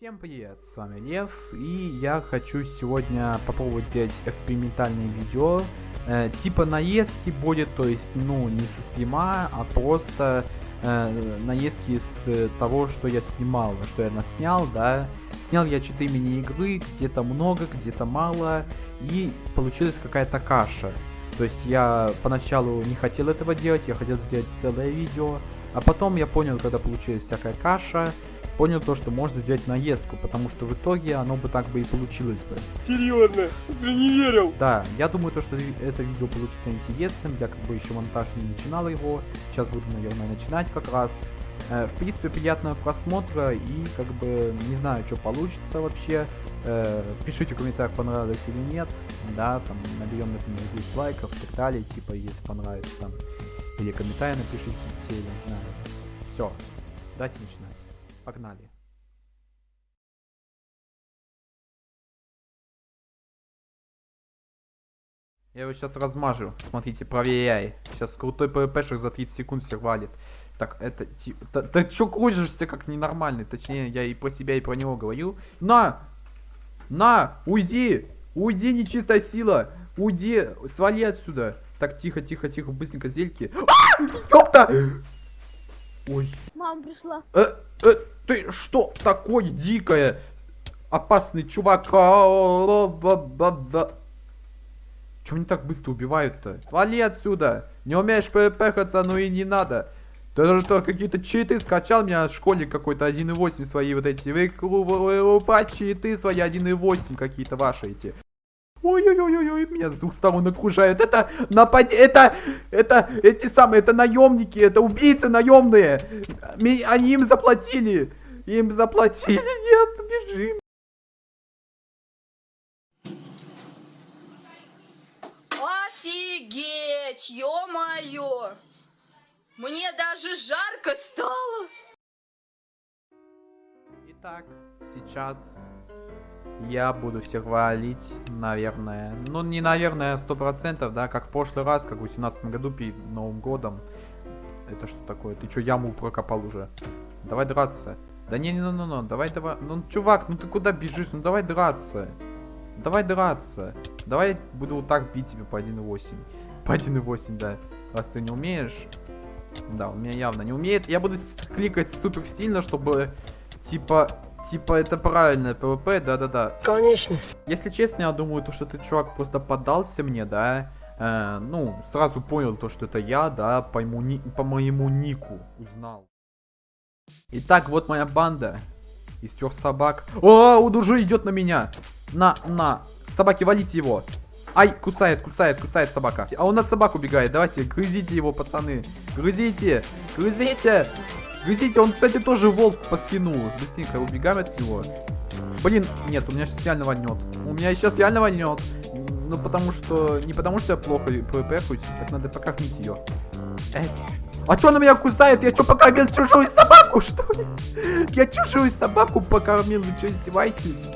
Всем привет, с вами Лев, и я хочу сегодня попробовать сделать экспериментальное видео. Э, типа наездки будет, то есть, ну, не со стрима, а просто э, наездки с того, что я снимал, что я наснял, да. Снял я 4 мини-игры, где-то много, где-то мало, и получилась какая-то каша. То есть я поначалу не хотел этого делать, я хотел сделать целое видео, а потом я понял, когда получилась всякая каша, понял то, что можно сделать наездку, потому что в итоге оно бы так бы и получилось бы. Серьезно? Уже не верил. Да, я думаю то, что это видео получится интересным, я как бы еще монтаж не начинал его, сейчас буду, наверное, начинать как раз. Э, в принципе, приятного просмотра и как бы не знаю, что получится вообще. Э, пишите в комментариях, понравилось или нет. Да, там наберем, например, 10 лайков и так далее, типа, если понравится там. Или комментарий напишите, я не знаю. Все, давайте начинать. Погнали. Я его сейчас размажу. Смотрите, проверяй. Сейчас крутой ПВПшек за 30 секунд всех валит. Так, это типа... Ты, ты чё кружишься как ненормальный? Точнее, я и про себя, и про него говорю. На! На! Уйди! Уйди, нечистая сила! Уйди! Свали отсюда! Так, тихо, тихо, тихо, быстренько зельки. А! Ёпта! Ой. Мама пришла. Э, э, ты что такое дикое? Опасный чувак. Чего они так быстро убивают-то? Свали отсюда. Не умеешь ппхаться, ну и не надо. Ты же то какие-то читы скачал меня школьник какой-то 1.8 свои вот эти. Вы, вы читы свои 1.8 какие-то ваши эти. Ой-ой-ой-ой, меня с двух сторон окружают. Это напад... Это... Это... Эти самые... Это наемники. Это убийцы наемные. Они им заплатили. Им заплатили. Нет, бежим. Офигеть, ё-моё. Мне даже жарко стало. Итак, сейчас я буду всех валить, наверное. Ну, не наверное, сто процентов, да, как в прошлый раз, как в 18 году перед Новым годом. Это что такое? Ты что, яму прокопал уже? Давай драться. Да не, не, ну, ну, ну, давай, давай. Ну, чувак, ну ты куда бежишь? Ну, давай драться. Давай драться. Давай буду вот так бить тебя по 1.8. По 1.8, да. Раз ты не умеешь. Да, у меня явно не умеет. Я буду кликать супер сильно, чтобы, типа, Типа, это правильное ПВП, да-да-да. Конечно. Если честно, я думаю, то, что ты, чувак, просто поддался мне, да. Э, ну, сразу понял то, что это я, да, по, ему, ни, по моему нику узнал. Итак, вот моя банда из трех собак. О, он уже идет на меня. На, на. Собаки, валите его. Ай, кусает, кусает, кусает собака. А он от собак убегает. Давайте, грызите его, пацаны. Грызите, грызите. Видите, он, кстати, тоже волк по спину. Быстренько убегаем от него. Блин, нет, у меня сейчас реально вольнет. У меня сейчас реально вольнет. Ну, потому что... Не потому что я плохо пвп так надо покормить ее. Эть. А что она меня кусает? Я что, покормил чужую собаку, что ли? Я чужую собаку покормил, вы что, издеваетесь?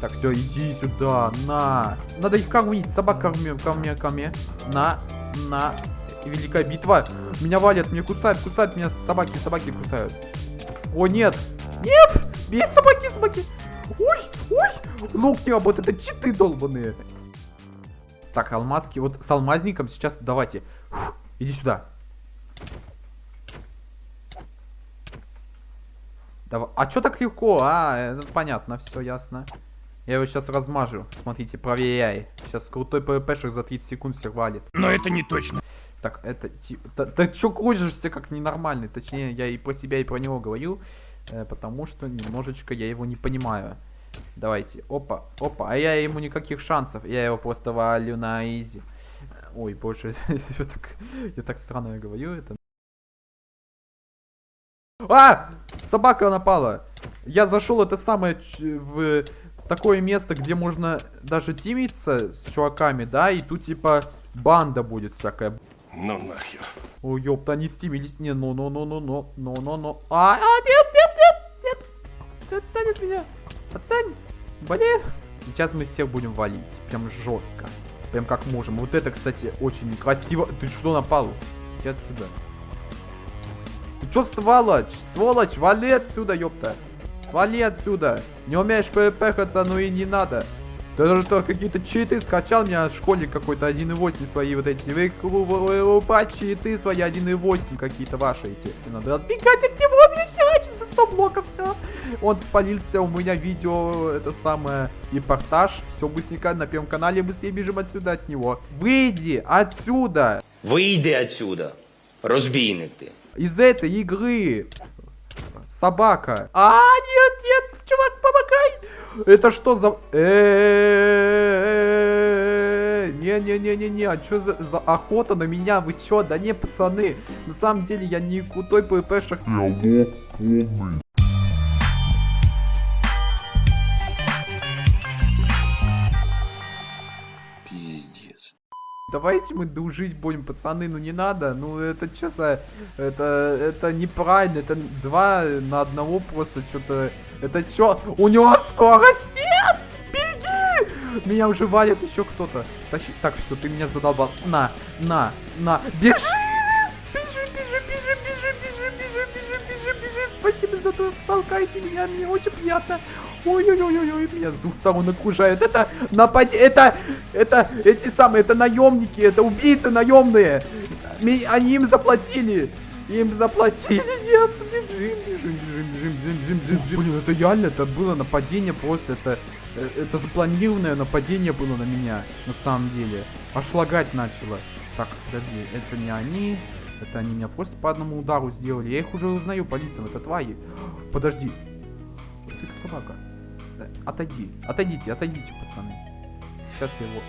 Так, все, иди сюда, на. Надо их кормить, собак корми, корми, корми. На, на, великая битва. Меня валят, меня кусают, кусают меня собаки, собаки кусают. О, нет. Нет! Бей собаки, собаки. Ой, ой. Лук не работает, это читы долбаные. Так, алмазки. Вот с алмазником сейчас давайте. Фух, иди сюда. Давай. А что так легко? А, понятно, все ясно. Я его сейчас размажу. Смотрите, проверяй. Сейчас крутой ПВПшек за 30 секунд всех валит. Но это не точно. Так, это типа... Да, да чё кружишься как ненормальный? Точнее, я и про себя, и про него говорю. Э, потому что немножечко я его не понимаю. Давайте. Опа, опа. А я ему никаких шансов. Я его просто валю на изи. Ой, больше... я, так, я так странно говорю это. А! Собака напала. Я зашел это самое в такое место, где можно даже тимиться с чуваками, да, и тут типа банда будет всякая. Ну нахер. Ой, ёпта, они стимились. Не, ну, ну, ну, ну, ну, ну, ну, ну. А, а, нет, нет, нет, нет. Ты отстань от меня. Отстань. Блин. Сейчас мы всех будем валить. Прям жестко. Прям как можем. Вот это, кстати, очень красиво. Ты что напал? Иди отсюда. Ты что, сволочь? Сволочь, вали отсюда, ёпта. Свали отсюда. Не умеешь ппхаться, ну и не надо. Ты даже то какие-то читы скачал, меня школьник какой-то 1.8 свои вот эти. Вы, вы, вы, вы читы свои 1.8 какие-то ваши эти. Надо отбегать от него, меня херачит за 100 блоков, все. Он спалился, у меня видео, это самое, репортаж. Все быстренько на первом канале, быстрее бежим отсюда от него. Выйди отсюда! Вийди отсюда, розбійник ти. Из этой игры. Собака. А, нет, нет, чувак, помогай! Это что за... Не-не-не-не-не, а что за, за охота на меня? Вы чё? Да не, пацаны, на самом деле я не крутой ППшек. Пиздец. Давайте мы дружить будем, пацаны, ну не надо, ну это что за... Это, это неправильно, это два на одного просто что-то... Это что? У него скорость нет! Беги! Меня уже валит еще кто-то. Тащи... Так, все, ты меня задолбал. На, на, на, бежи! Бежи, бежи, бежи, бежи, бежи, бежи, бежи, бежи, бежи. Спасибо за то, что толкаете меня, мне очень приятно. Ой-ой-ой-ой, меня с двух сторон окружают. Это напад... Это... Это... Эти самые... Это наемники. Это убийцы наемные. Они им заплатили. Им заплатили. Нет, бежим, бежим, бежим, бежим, бежим, бежим, бежим, бежим. Блин, это реально, это было нападение просто. Это... э, Это запланированное нападение было на меня, на самом деле. Аж лагать начало. Так, подожди, это не они. Это они меня просто по одному удару сделали. Я их уже узнаю по лицам, это твои. Подожди. Ты собака. Отойди. Отойдите, отойдите, пацаны. Сейчас я его...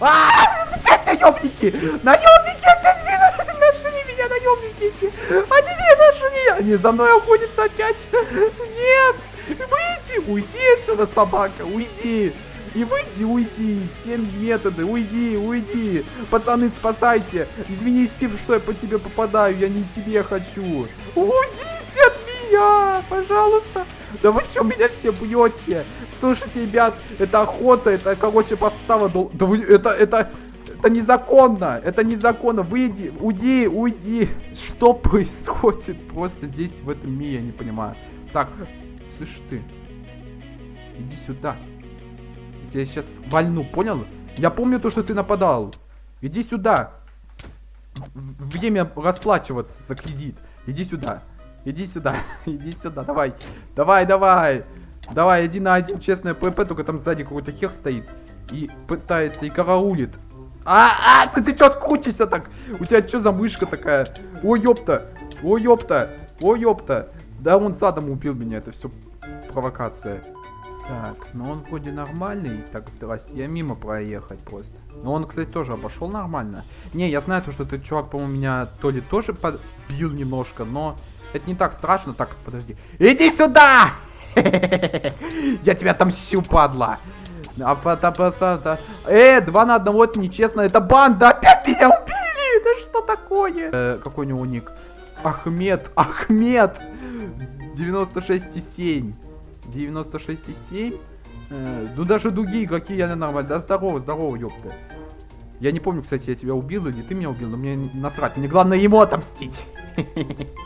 А, опять наемники! Наемники опять меня нашли меня, наемники эти! Они меня нашли! Они за мной охотятся опять! Нет! Выйди! Уйди отсюда, собака! Уйди! И выйди, уйди! Все методы! Уйди, уйди! Пацаны, спасайте! Извини, Стив, что я по тебе попадаю, я не тебе хочу! Уйдите меня! Пожалуйста! Да вы что меня все бьете? Слушайте, ребят, это охота, это, короче, подстава. Да вы, это, это, это незаконно, это незаконно. Выйди, уйди, уйди. Что происходит просто здесь, в этом мире, я не понимаю. Так, слышь ты, иди сюда. Я тебя сейчас вальну, понял? Я помню то, что ты нападал. Иди сюда. Время расплачиваться за кредит. Иди сюда. Иди сюда. Иди сюда. Давай. Давай, давай. Давай, один на один, честное ПП, только там сзади какой-то хер стоит. И пытается, и караулит. А, а, ты, ты чё открутишься так? У тебя что за мышка такая? Ой, ёпта. Ой, ёпта. Ой, ёпта. Да он задом убил меня, это все провокация. Так, ну он вроде нормальный. Так, здрасте, я мимо проехать просто. Но он, кстати, тоже обошел нормально. Не, я знаю то, что этот чувак, по-моему, меня то ли тоже подбил немножко, но это не так страшно. Так, подожди. Иди сюда! Я тебя отомщу, падла. А Э, два на одного, это нечестно. Это банда, опять меня убили! Да что такое? Э, какой у него ник? Ахмед, Ахмед! 96,7. 96,7. Э, ну даже другие игроки я нормально. Да здорово, здорово, ёпта. Я не помню, кстати, я тебя убил или ты меня убил, но мне насрать. Мне главное ему отомстить.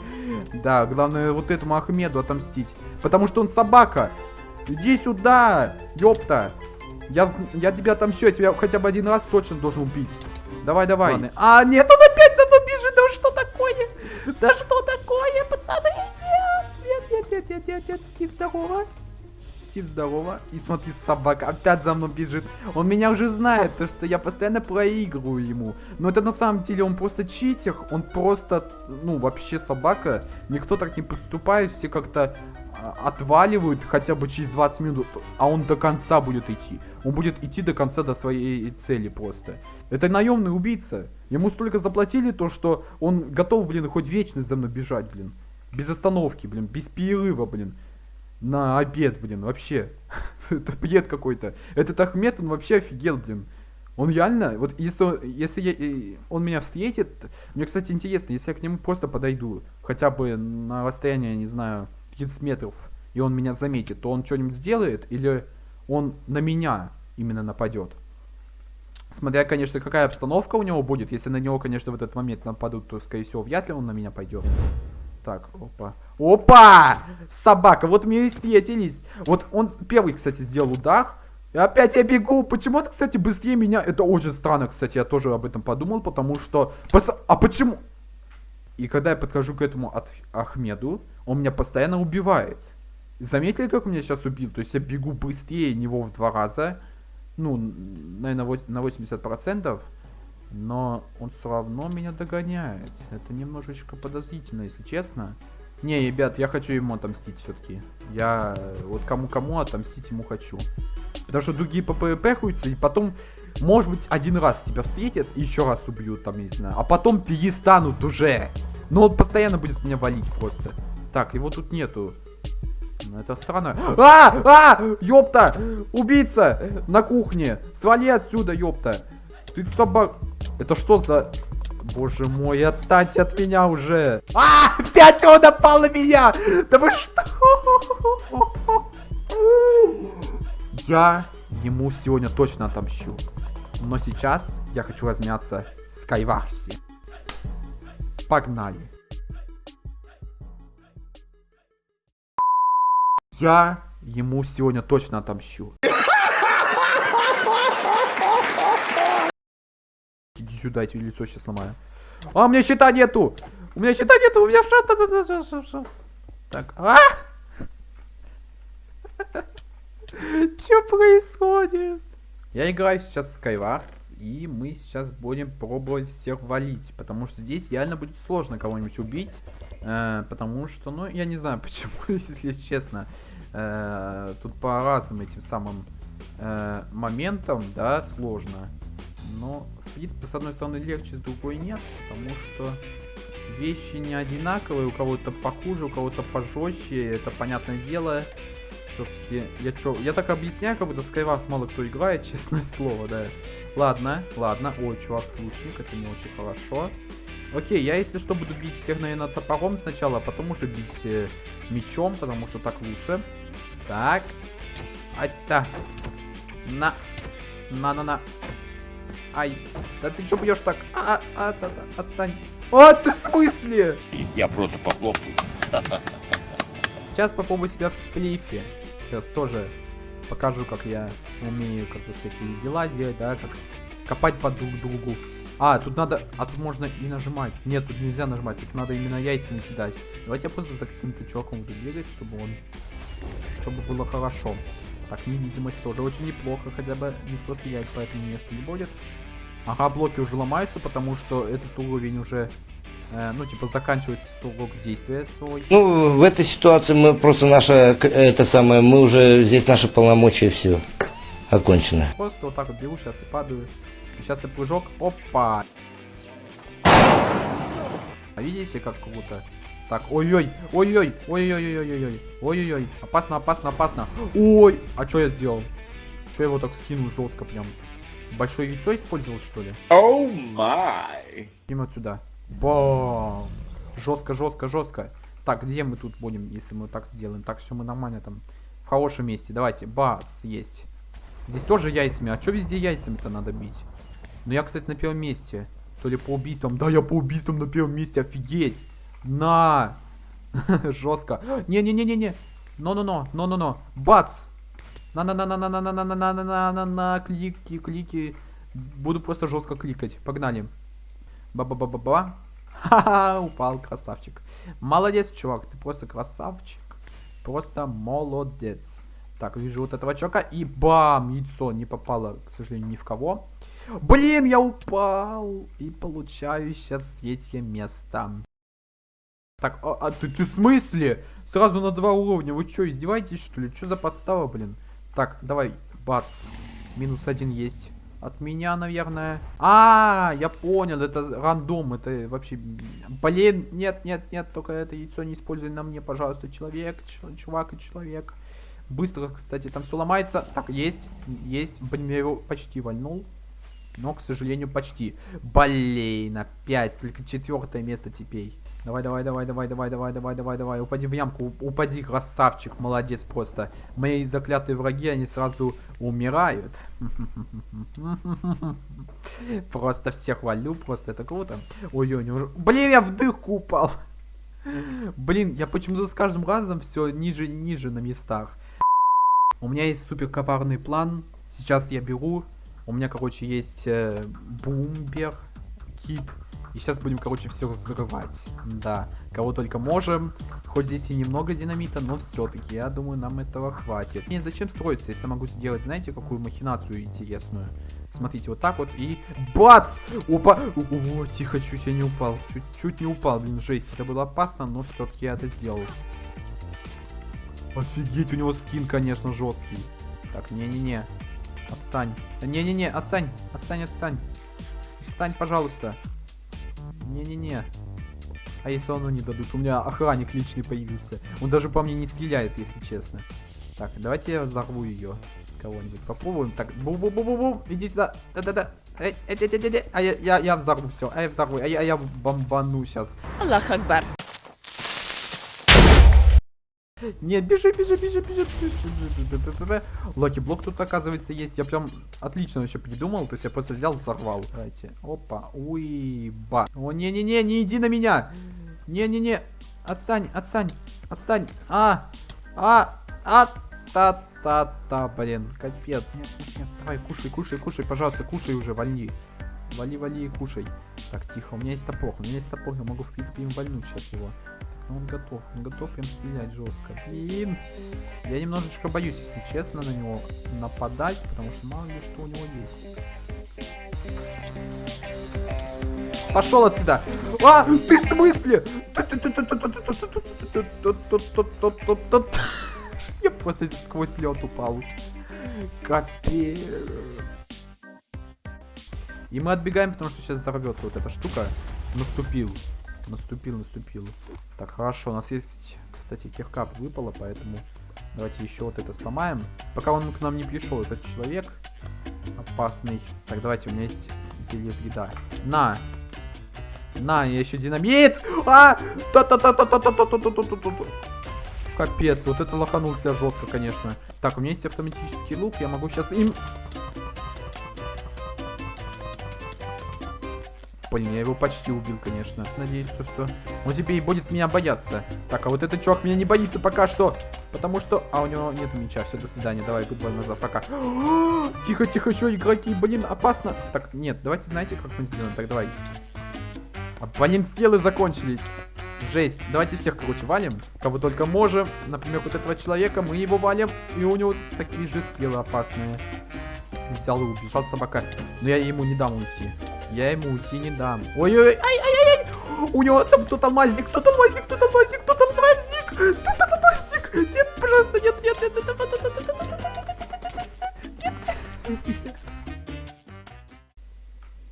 Да, главное вот этому Ахмеду отомстить. Потому что он собака. Иди сюда, ёпта. Я, я тебя отомщу, я тебя хотя бы один раз точно должен убить. Давай, давай. Ладно. А, нет, он опять за мной бежит. Да что такое? Да что такое, пацаны? Нет, нет, нет, нет, нет, нет, Стив, здорово. Стив, здорово. И смотри, собака опять за мной бежит. Он меня уже знает, то что я постоянно проигрываю ему. Но это на самом деле он просто читер. Он просто, ну, вообще собака. Никто так не поступает. Все как-то а, отваливают хотя бы через 20 минут. А он до конца будет идти. Он будет идти до конца до своей цели просто. Это наемный убийца. Ему столько заплатили то, что он готов, блин, хоть вечность за мной бежать, блин. Без остановки, блин, без перерыва, блин на обед, блин, вообще. Это бред какой-то. Этот Ахмед, он вообще офигел, блин. Он реально, вот если, он- если я, он меня встретит, мне, кстати, интересно, если я к нему просто подойду, хотя бы на расстояние, не знаю, 30 метров, и он меня заметит, то он что-нибудь сделает, или он на меня именно нападет. Смотря, конечно, какая обстановка у него будет, если на него, конечно, в этот момент нападут, то, скорее всего, вряд ли он на меня пойдет. Так, опа. Опа! Собака, вот мы и встретились. Вот он первый, кстати, сделал удар. И опять я бегу. Почему-то, кстати, быстрее меня. Это очень странно, кстати, я тоже об этом подумал, потому что... Пос... А почему? И когда я подхожу к этому от Ахмеду, он меня постоянно убивает. Заметили, как меня сейчас убил? То есть я бегу быстрее него в два раза. Ну, наверное, на 80%. Но он все равно меня догоняет. Это немножечко подозрительно, если честно. Не, ребят, я хочу ему отомстить все-таки. Я вот кому-кому отомстить ему хочу. Потому что другие по ПВП хуются, и потом, может быть, один раз тебя встретят, и еще раз убьют, там, не знаю. А потом перестанут уже. Но он постоянно будет меня валить просто. Так, его тут нету. Ну, это странно. А! А! Ёпта! Убийца! На кухне! Свали отсюда, ёпта! Ты собак... Это что за... Боже мой, отстаньте от меня уже. А, опять он напал на меня. Да вы что? Я ему сегодня точно отомщу. Но сейчас я хочу размяться с Кайварси. Погнали. Я ему сегодня точно отомщу. Иди сюда, я тебе лицо сейчас сломаю. А, у меня щита нету! У меня щита нету, у меня что-то... Так, а? Что происходит? Я играю сейчас в Skywars, и мы сейчас будем пробовать всех валить, потому что здесь реально будет сложно кого-нибудь убить, э, потому что, ну, я не знаю почему, если честно, э, тут по разным этим самым э, моментам, да, сложно. Но, в принципе, с одной стороны легче, с другой нет, потому что вещи не одинаковые, у кого-то похуже, у кого-то пожестче, это понятное дело. Все-таки, я чё, я так объясняю, как будто Skywars мало кто играет, честное слово, да. Ладно, ладно, ой, чувак, лучник, это не очень хорошо. Окей, я если что буду бить всех, наверное, топором сначала, а потом уже бить э, мечом, потому что так лучше. Так. Ай-та. На. На-на-на. Ай, да ты что бьешь так? А, а, а, а, отстань. А, ты в смысле? Я просто похлопаю. Сейчас попробую себя в сплифе. Сейчас тоже покажу, как я умею как бы всякие дела делать, да, как копать под друг другу. А, тут надо, а тут можно и нажимать. Нет, тут нельзя нажимать, тут надо именно яйцами кидать. Давайте я просто за каким-то чуваком буду бегать, чтобы он, чтобы было хорошо. Так, невидимость тоже очень неплохо, хотя бы никто стрелять по этому месту не будет. Ага, блоки уже ломаются, потому что этот уровень уже, э, ну, типа, заканчивается срок действия свой. Ну, в этой ситуации мы просто наша, это самое, мы уже, здесь наши полномочия все окончено. Просто вот так вот беру, сейчас и падаю. Сейчас и прыжок, опа. А видите, как круто? Так, ой-ой, ой-ой, ой-ой-ой-ой-ой, ой-ой-ой, опасно, опасно, опасно. Ой, а что я сделал? Что я его так скинул жестко прям? Большое яйцо использовал, что ли? Оу май. Идем отсюда. Бам! Жестко, жестко, жестко. Так, где мы тут будем, если мы так сделаем? Так, все, мы нормально там. В хорошем месте. Давайте. Бац, есть. Здесь тоже яйцами. А что везде яйцами-то надо бить? Ну, я, кстати, на первом месте. То ли по убийствам. Да, я по убийствам на первом месте. Офигеть. На! Жестко. Не-не-не-не-не. Но-но-но. Но-но-но. Бац! На-на-на-на-на-на-на-на-на-на-на-на. Клики, клики. Буду просто жестко кликать. Погнали. Ба-ба-ба-ба-ба. Ха-ха, упал, красавчик. Молодец, чувак, ты просто красавчик. Просто молодец. Так, вижу вот этого чувака, и бам, яйцо не попало, к сожалению, ни в кого. Блин, я упал. И получаю сейчас третье место. Так, а, а ты, ты в смысле? Сразу на два уровня. Вы что, издеваетесь, что ли? Что за подстава, блин? Так, давай, бац. Минус один есть. От меня, наверное. А, я понял, это рандом, это вообще... Блин, нет, нет, нет, только это яйцо не используй на мне, пожалуйста, человек, чувак и человек. Быстро, кстати, там все ломается. Так, есть, есть. Блин, я его почти вальнул. Но, к сожалению, почти. Блин, опять, только четвертое место теперь. Давай, давай, давай, давай, давай, давай, давай, давай, давай. Упади в ямку. Упади, красавчик. Молодец просто. Мои заклятые враги, они сразу умирают. Просто всех валю. Просто это круто. Ой-ой, Блин, я в дырку упал. Блин, я почему-то с каждым разом все ниже и ниже на местах. У меня есть супер коварный план. Сейчас я беру. У меня, короче, есть э, бумбер, кит. И сейчас будем, короче, все взрывать. Да, кого только можем. Хоть здесь и немного динамита, но все-таки, я думаю, нам этого хватит. Нет, зачем строиться, если я могу сделать, знаете, какую махинацию интересную? Смотрите, вот так вот и... Бац! Опа! О, тихо, чуть я не упал. Чуть-чуть не упал, блин, жесть. Это было опасно, но все-таки я это сделал. Офигеть, у него скин, конечно, жесткий. Так, не-не-не. Отстань. Не-не-не, отстань. Отстань, отстань. Отстань, пожалуйста. Не-не-не. А если оно не дадут? У меня охранник личный появился. Он даже по мне не стреляет, если честно. Так, давайте я взорву ее. Кого-нибудь попробуем. Так, бу-бу-бу-бу-бу. Иди сюда. Да-да-да. Эй, эй, эй, эй, эй. А я, я, я взорву все. А я взорву. А я, а я бомбану сейчас. Аллах Акбар. Нет, бежи, бежи, бежи, бежи, бежи. бежи, блок тут, оказывается, есть. Я прям отлично еще придумал. То есть я просто взял, взорвал. Давайте. Опа. Уиба. О, не-не-не, не иди на меня. Не-не-не. Отстань, отстань, отстань. А, а, а, та, та, та, блин, капец. Нет, нет, нет, давай, кушай, кушай, кушай, пожалуйста, кушай уже, вали. Вали, вали и кушай. Так, тихо, у меня есть топор, у меня есть топор, я могу, в принципе, им вальнуть сейчас его. Он готов, он готов им стрелять жестко. Блин, я немножечко боюсь, если честно, на него нападать, потому что мало ли что у него есть. Пошел отсюда. А, ты в смысле? Я просто сквозь лед упал. Капец. И мы отбегаем, потому что сейчас взорвется вот эта штука. Наступил. Наступил, наступил. Так, хорошо. У нас есть, кстати, киркап выпало, поэтому давайте еще вот это сломаем. Пока он к нам не пришел, этот человек опасный. Так, давайте, у меня есть зелье вреда. На! На, я еще динамит! А! та та та та та та та та та та та та Капец, вот это лоханулся жестко, конечно. Так, у меня есть автоматический лук, я могу сейчас им... Блин, я его почти убил, конечно. Надеюсь, то, что он теперь будет меня бояться. Так, а вот этот чувак меня не боится пока что. Потому что... А, у него нет меча. Все, до свидания. Давай, гудбай назад. Пока. Тихо, тихо, что, игроки? Блин, опасно. Так, нет, давайте, знаете, как мы сделаем? Так, давай. А, блин, стрелы закончились. Жесть. Давайте всех, короче, валим. Кого только можем. Например, вот этого человека. Мы его валим. И у него такие же стрелы опасные. Взял и убежал собака. Но я ему не дам уйти. Я ему уйти не дам. Ой-ой-ой. Ай-ай-ай. У него там кто-то алмазник. Кто-то алмазник. Кто-то алмазник. Кто-то алмазник. Кто-то алмазник. Нет, пожалуйста, нет, нет, нет, нет, нет, нет, нет, нет, нет.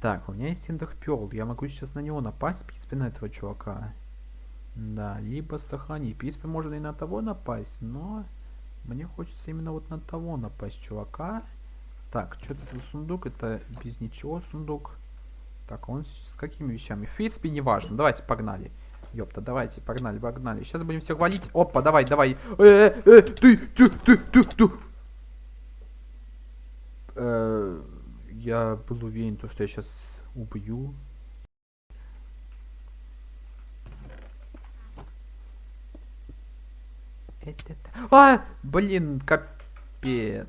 Так, у меня есть Эндерперл. Я могу сейчас на него напасть, в принципе, на этого чувака. Да, либо сохранить. В принципе, можно и на того напасть, но мне хочется именно вот на того напасть чувака. Так, что это за сундук? Это без ничего сундук. Так, он с какими вещами? В принципе, не важно. Давайте, погнали. Ёпта, давайте, погнали, погнали. Сейчас будем всех валить. Опа, давай, давай. Э, э, э, ты, ты, ты, ты, ты. Э, я был уверен, то, что я сейчас убью. Это... А, блин, капец.